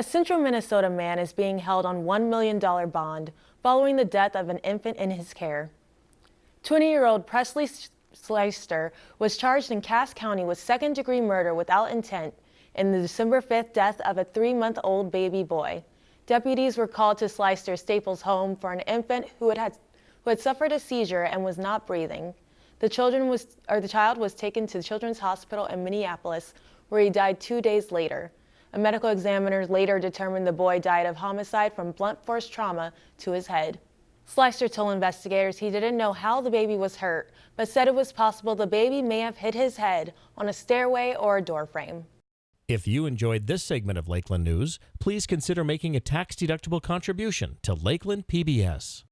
A central Minnesota man is being held on $1 million bond following the death of an infant in his care. 20-year-old Presley Slyster was charged in Cass County with second-degree murder without intent in the December 5th death of a three-month-old baby boy. Deputies were called to Slyster Staples home for an infant who had, had, who had suffered a seizure and was not breathing. The, children was, or the child was taken to Children's Hospital in Minneapolis, where he died two days later. A medical examiner later determined the boy died of homicide from blunt force trauma to his head. Slyster told investigators he didn't know how the baby was hurt, but said it was possible the baby may have hit his head on a stairway or a door frame. If you enjoyed this segment of Lakeland News, please consider making a tax-deductible contribution to Lakeland PBS.